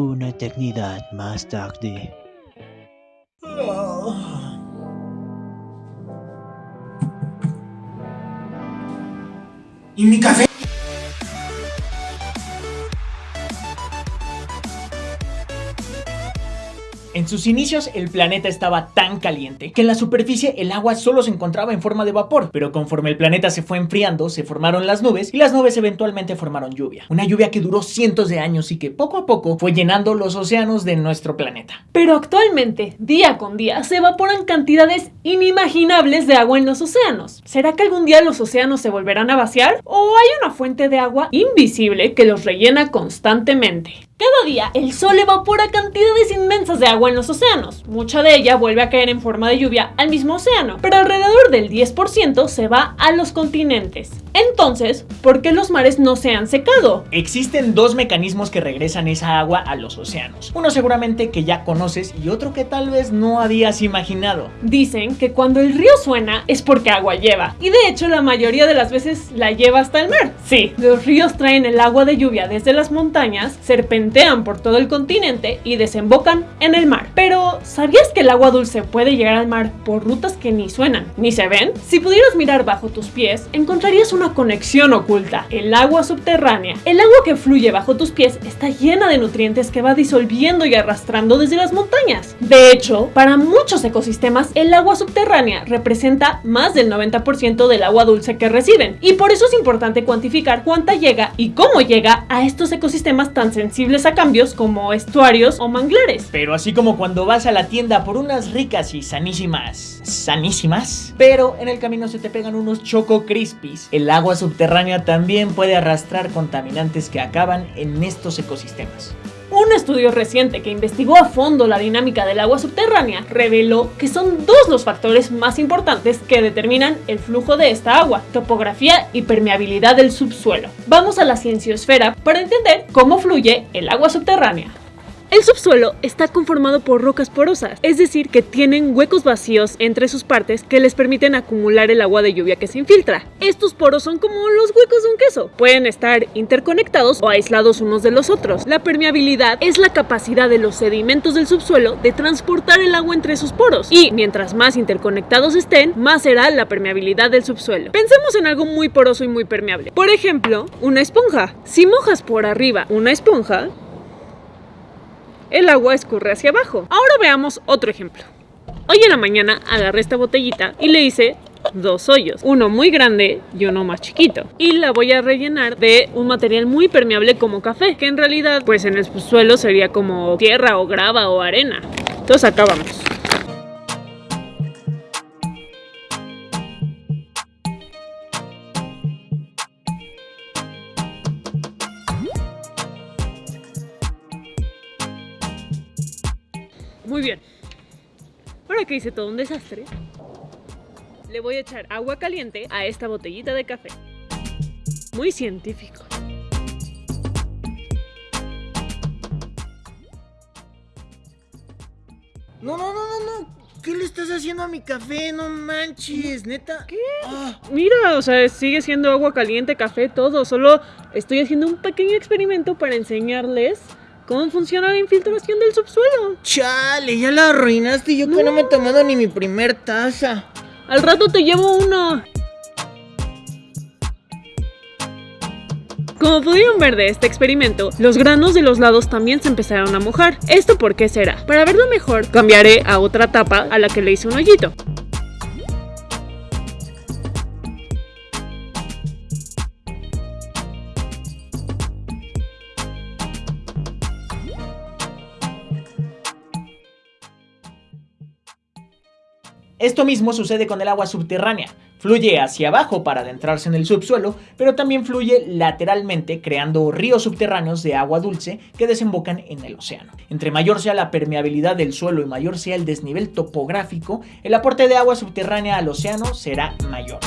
Una eternidad más tarde. ¿Y mi café? En sus inicios el planeta estaba tan caliente que en la superficie el agua solo se encontraba en forma de vapor, pero conforme el planeta se fue enfriando se formaron las nubes y las nubes eventualmente formaron lluvia. Una lluvia que duró cientos de años y que poco a poco fue llenando los océanos de nuestro planeta. Pero actualmente, día con día, se evaporan cantidades inimaginables de agua en los océanos. ¿Será que algún día los océanos se volverán a vaciar? ¿O hay una fuente de agua invisible que los rellena constantemente? Cada día, el sol evapora cantidades inmensas de agua en los océanos. Mucha de ella vuelve a caer en forma de lluvia al mismo océano, pero alrededor del 10% se va a los continentes. Entonces, ¿por qué los mares no se han secado? Existen dos mecanismos que regresan esa agua a los océanos. Uno seguramente que ya conoces y otro que tal vez no habías imaginado. Dicen que cuando el río suena es porque agua lleva. Y de hecho la mayoría de las veces la lleva hasta el mar. Sí, los ríos traen el agua de lluvia desde las montañas, serpentean por todo el continente y desembocan en el mar. Pero, ¿sabías que el agua dulce puede llegar al mar por rutas que ni suenan ni se ven? Si pudieras mirar bajo tus pies, encontrarías una conexión oculta, el agua subterránea. El agua que fluye bajo tus pies está llena de nutrientes que va disolviendo y arrastrando desde las montañas. De hecho, para muchos ecosistemas, el agua subterránea representa más del 90% del agua dulce que reciben. Y por eso es importante cuantificar cuánta llega y cómo llega a estos ecosistemas tan sensibles a cambios como estuarios o manglares. Pero así como cuando vas a la tienda por unas ricas y sanísimas, sanísimas, pero en el camino se te pegan unos choco crispies, agua subterránea también puede arrastrar contaminantes que acaban en estos ecosistemas. Un estudio reciente que investigó a fondo la dinámica del agua subterránea reveló que son dos los factores más importantes que determinan el flujo de esta agua, topografía y permeabilidad del subsuelo. Vamos a la cienciosfera para entender cómo fluye el agua subterránea. El subsuelo está conformado por rocas porosas, es decir, que tienen huecos vacíos entre sus partes que les permiten acumular el agua de lluvia que se infiltra. Estos poros son como los huecos de un queso, pueden estar interconectados o aislados unos de los otros. La permeabilidad es la capacidad de los sedimentos del subsuelo de transportar el agua entre sus poros, y mientras más interconectados estén, más será la permeabilidad del subsuelo. Pensemos en algo muy poroso y muy permeable. Por ejemplo, una esponja. Si mojas por arriba una esponja, el agua escurre hacia abajo. Ahora veamos otro ejemplo. Hoy en la mañana agarré esta botellita y le hice dos hoyos, uno muy grande y uno más chiquito. Y la voy a rellenar de un material muy permeable como café, que en realidad pues en el suelo sería como tierra o grava o arena. Entonces acá. Muy bien. Ahora que hice todo un desastre, le voy a echar agua caliente a esta botellita de café. Muy científico. No, no, no, no, no. ¿Qué le estás haciendo a mi café? No manches, neta. ¿Qué? Ah, Mira, o sea, sigue siendo agua caliente, café, todo. Solo estoy haciendo un pequeño experimento para enseñarles cómo funciona la infiltración del subsuelo. chale, ya la arruinaste. Yo que no me he tomado ni mi primer taza. Al rato te llevo uno. Como pudieron ver de este experimento, los granos de los lados también se empezaron a mojar. ¿Esto por qué será? Para verlo mejor, cambiaré a otra tapa a la que le hice un hoyito. Esto mismo sucede con el agua subterránea. Fluye hacia abajo para adentrarse en el subsuelo, pero también fluye lateralmente creando ríos subterráneos de agua dulce que desembocan en el océano. Entre mayor sea la permeabilidad del suelo y mayor sea el desnivel topográfico, el aporte de agua subterránea al océano será mayor.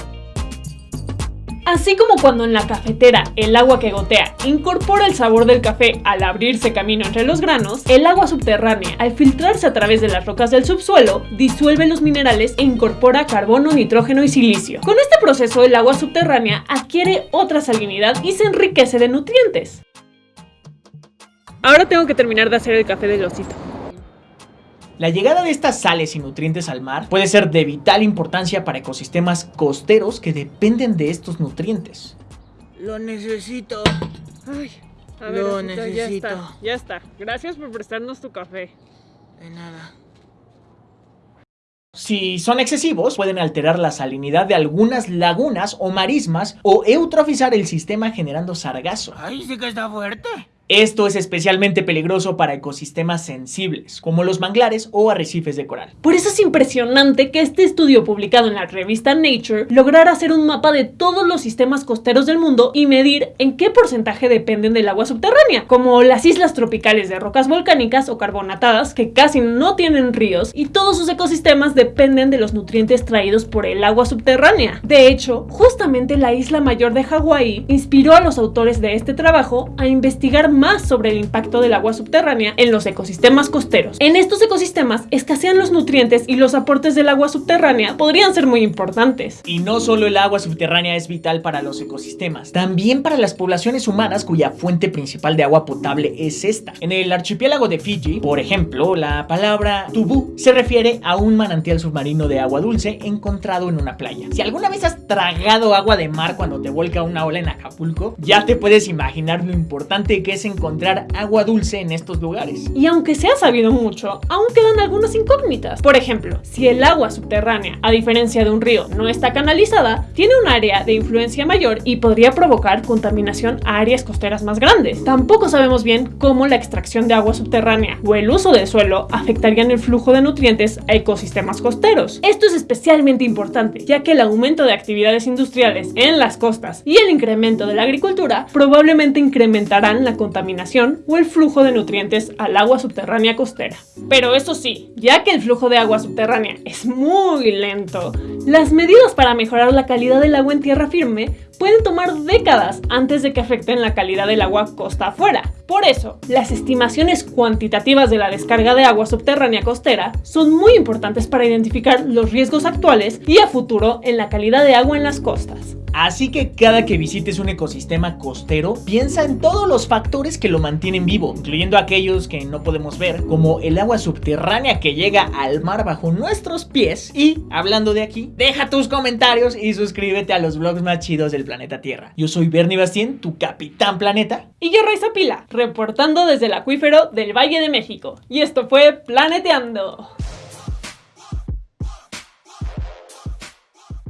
Así como cuando en la cafetera el agua que gotea incorpora el sabor del café al abrirse camino entre los granos, el agua subterránea, al filtrarse a través de las rocas del subsuelo, disuelve los minerales e incorpora carbono, nitrógeno y silicio. Con este proceso el agua subterránea adquiere otra salinidad y se enriquece de nutrientes. Ahora tengo que terminar de hacer el café del osito. La llegada de estas sales y nutrientes al mar puede ser de vital importancia para ecosistemas costeros que dependen de estos nutrientes. Lo necesito. Ay, a Lo Osito, ya necesito. está, ya está. Gracias por prestarnos tu café. De nada. Si son excesivos, pueden alterar la salinidad de algunas lagunas o marismas o eutrofizar el sistema generando sargazo. Ay, sí que está fuerte. Esto es especialmente peligroso para ecosistemas sensibles, como los manglares o arrecifes de coral. Por eso es impresionante que este estudio publicado en la revista Nature lograra hacer un mapa de todos los sistemas costeros del mundo y medir en qué porcentaje dependen del agua subterránea, como las islas tropicales de rocas volcánicas o carbonatadas que casi no tienen ríos y todos sus ecosistemas dependen de los nutrientes traídos por el agua subterránea. De hecho, justamente la isla mayor de Hawái inspiró a los autores de este trabajo a investigar más sobre el impacto del agua subterránea en los ecosistemas costeros. En estos ecosistemas escasean los nutrientes y los aportes del agua subterránea podrían ser muy importantes. Y no solo el agua subterránea es vital para los ecosistemas, también para las poblaciones humanas cuya fuente principal de agua potable es esta. En el archipiélago de Fiji, por ejemplo, la palabra tubú se refiere a un manantial submarino de agua dulce encontrado en una playa. Si alguna vez has tragado agua de mar cuando te volca una ola en Acapulco, ya te puedes imaginar lo importante que es encontrar agua dulce en estos lugares. Y aunque se ha sabido mucho, aún quedan algunas incógnitas. Por ejemplo, si el agua subterránea, a diferencia de un río, no está canalizada, tiene un área de influencia mayor y podría provocar contaminación a áreas costeras más grandes. Tampoco sabemos bien cómo la extracción de agua subterránea o el uso del suelo afectarían el flujo de nutrientes a ecosistemas costeros. Esto es especialmente importante, ya que el aumento de actividades industriales en las costas y el incremento de la agricultura probablemente incrementarán la contaminación o el flujo de nutrientes al agua subterránea costera. Pero eso sí, ya que el flujo de agua subterránea es muy lento, las medidas para mejorar la calidad del agua en tierra firme pueden tomar décadas antes de que afecten la calidad del agua costa afuera. Por eso, las estimaciones cuantitativas de la descarga de agua subterránea costera son muy importantes para identificar los riesgos actuales y a futuro en la calidad de agua en las costas. Así que cada que visites un ecosistema costero, piensa en todos los factores que lo mantienen vivo, incluyendo aquellos que no podemos ver, como el agua subterránea que llega al mar bajo nuestros pies. Y, hablando de aquí, deja tus comentarios y suscríbete a los vlogs más chidos planeta Tierra. Yo soy Bernie Bastien, tu capitán planeta. Y yo, Raiza Pila, reportando desde el acuífero del Valle de México. Y esto fue Planeteando.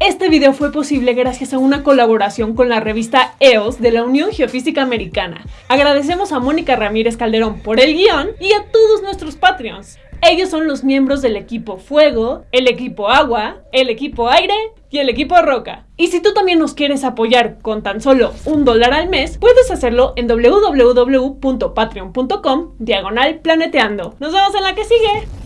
Este video fue posible gracias a una colaboración con la revista EOS de la Unión Geofísica Americana. Agradecemos a Mónica Ramírez Calderón por el guion y a todos nuestros Patreons. Ellos son los miembros del equipo Fuego, el equipo Agua, el equipo Aire y el equipo Roca. Y si tú también nos quieres apoyar con tan solo un dólar al mes, puedes hacerlo en www.patreon.com diagonal planeteando. Nos vemos en la que sigue.